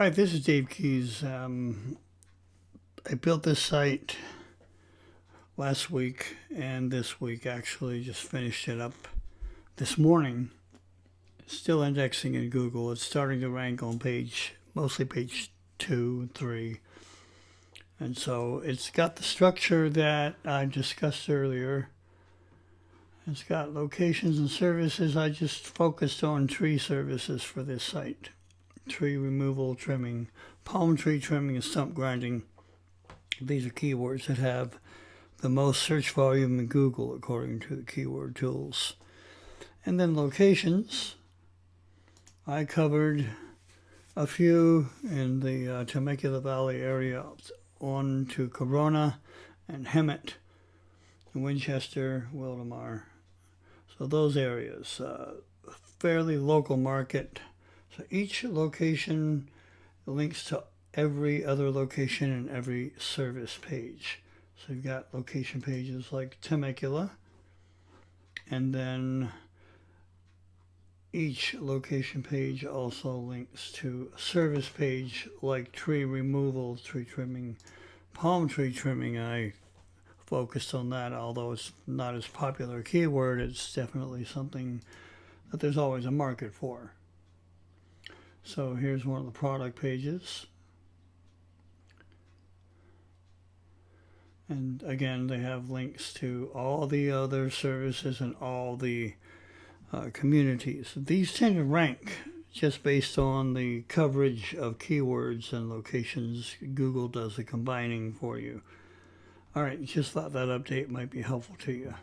All right, this is Dave Keys. Um, I built this site last week and this week actually just finished it up this morning. Still indexing in Google. It's starting to rank on page, mostly page two three. And so it's got the structure that I discussed earlier. It's got locations and services. I just focused on tree services for this site tree removal, trimming, palm tree trimming, and stump grinding. These are keywords that have the most search volume in Google according to the keyword tools. And then locations. I covered a few in the uh, Temecula Valley area on to Corona and Hemet, Winchester, Wildomar. So those areas, uh, fairly local market so each location links to every other location in every service page. So you've got location pages like Temecula, and then each location page also links to service page like tree removal, tree trimming, palm tree trimming. I focused on that, although it's not as popular a keyword, it's definitely something that there's always a market for. So here's one of the product pages. And again, they have links to all the other services and all the uh, communities. These tend to rank just based on the coverage of keywords and locations. Google does the combining for you. All right, just thought that update might be helpful to you.